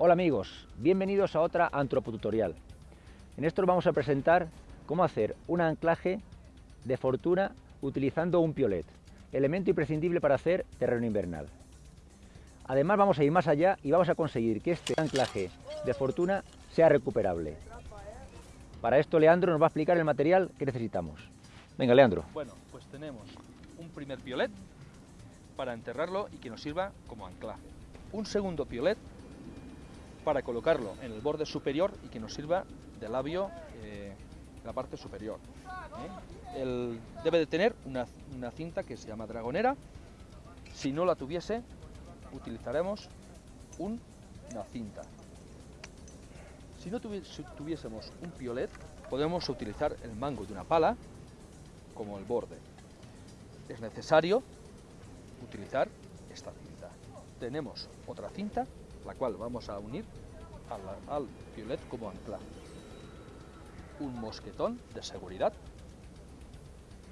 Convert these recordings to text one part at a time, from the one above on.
Hola amigos, bienvenidos a otra antropotutorial. En esto os vamos a presentar cómo hacer un anclaje de fortuna utilizando un piolet, elemento imprescindible para hacer terreno invernal. Además vamos a ir más allá y vamos a conseguir que este anclaje de fortuna sea recuperable. Para esto Leandro nos va a explicar el material que necesitamos. Venga Leandro. Bueno, pues tenemos un primer piolet para enterrarlo y que nos sirva como anclaje. Un segundo piolet para colocarlo en el borde superior y que nos sirva de labio eh, la parte superior. ¿eh? debe de tener una, una cinta que se llama dragonera. Si no la tuviese, utilizaremos una cinta. Si no tuviésemos un piolet, podemos utilizar el mango de una pala como el borde. Es necesario utilizar esta cinta. Tenemos otra cinta, la cual vamos a unir al, al piolet como ancla. Un mosquetón de seguridad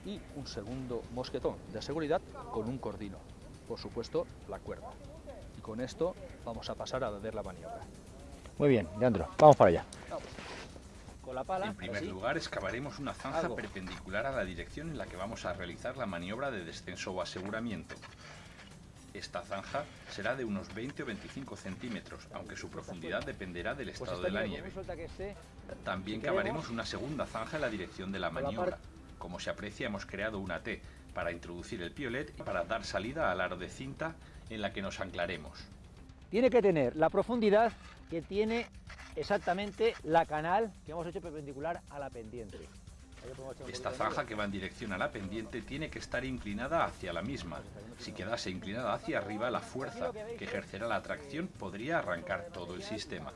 y un segundo mosquetón de seguridad con un cordino por supuesto, la cuerda. Y con esto vamos a pasar a ver la maniobra. Muy bien, Leandro, vamos para allá. Con la pala, en primer lugar, excavaremos una zanja perpendicular a la dirección en la que vamos a realizar la maniobra de descenso o aseguramiento. Esta zanja será de unos 20 o 25 centímetros, aunque su profundidad dependerá del pues estado de la nieve. También cavaremos una segunda zanja en la dirección de la maniobra. Como se aprecia, hemos creado una T, para introducir el piolet y para dar salida al aro de cinta en la que nos anclaremos. Tiene que tener la profundidad que tiene exactamente la canal que hemos hecho perpendicular a la pendiente. Esta zanja que va en dirección a la pendiente tiene que estar inclinada hacia la misma. Si quedase inclinada hacia arriba, la fuerza que ejercerá la tracción podría arrancar todo el sistema.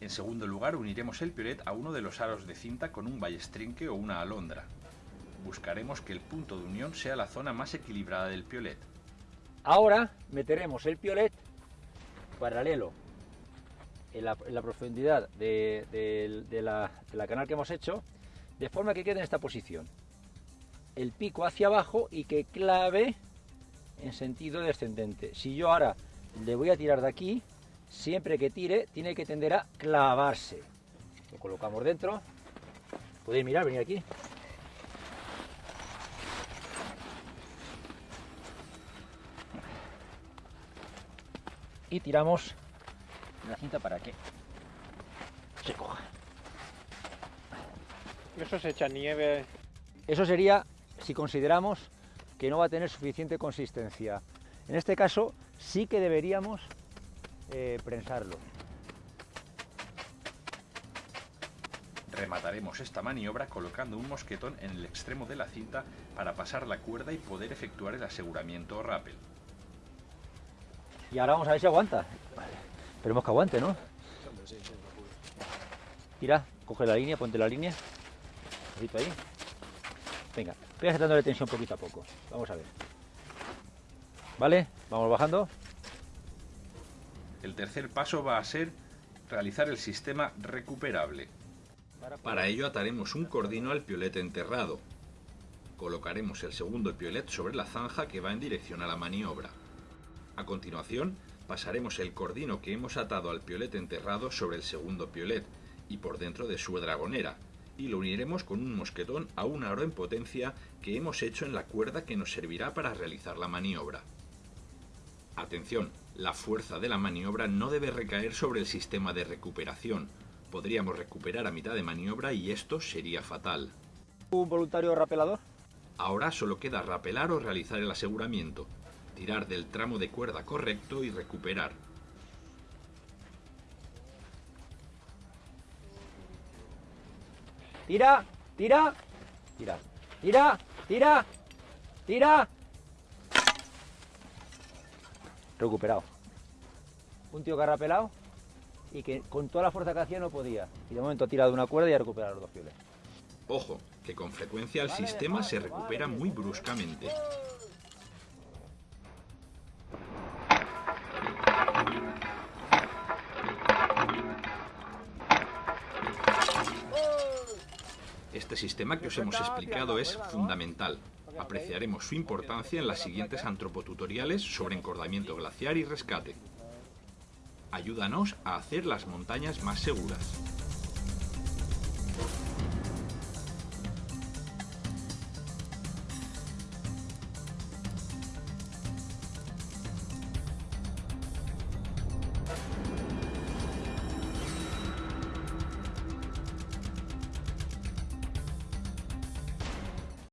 En segundo lugar, uniremos el piolet a uno de los aros de cinta con un ballestrinque o una alondra buscaremos que el punto de unión sea la zona más equilibrada del piolet. Ahora meteremos el piolet paralelo en la, profundidad de, la, la canal que hemos hecho, de forma que quede en esta posición. El pico hacia abajo y que clave en sentido descendente. Si yo ahora le voy a tirar de aquí, siempre que tire tiene que tender a clavarse. Lo colocamos dentro. Podéis mirar, venir aquí. y tiramos la cinta para que se coja. Eso se echa nieve. Eso sería si consideramos que no va a tener suficiente consistencia. En este caso sí que deberíamos eh, prensarlo. Remataremos esta maniobra colocando un mosquetón en el extremo de la cinta para pasar la cuerda y poder efectuar el aseguramiento o rappel. Y ahora vamos a ver si aguanta. Esperemos que aguante, ¿no? Mira, coge la línea, ponte la línea. Un ahí. Venga, voy dándole tensión poquito a poco. Vamos a ver. ¿Vale? Vamos bajando. El tercer paso va a ser realizar el sistema recuperable. Para ello ataremos un cordino al piolete enterrado. Colocaremos el segundo piolet sobre la zanja que va en dirección a la maniobra. A continuación, pasaremos el cordino que hemos atado al piolet enterrado sobre el segundo piolet y por dentro de su dragonera, y lo uniremos con un mosquetón a un aro en potencia que hemos hecho en la cuerda que nos servirá para realizar la maniobra. Atención, la fuerza de la maniobra no debe recaer sobre el sistema de recuperación. Podríamos recuperar a mitad de maniobra y esto sería fatal. ¿Un voluntario rapelador? Ahora solo queda rapelar o realizar el aseguramiento tirar del tramo de cuerda correcto y recuperar. Tira, tira, tira, tira, tira, tira. Recuperado. Un tío que ha rapelado y que con toda la fuerza que hacía no podía. Y de momento ha tirado una cuerda y ha recuperado los dos fieles. Ojo, que con frecuencia el sistema se recupera muy bruscamente. Sistema que os hemos explicado es fundamental. Apreciaremos su importancia en las siguientes antropotutoriales sobre encordamiento glaciar y rescate. Ayúdanos a hacer las montañas más seguras.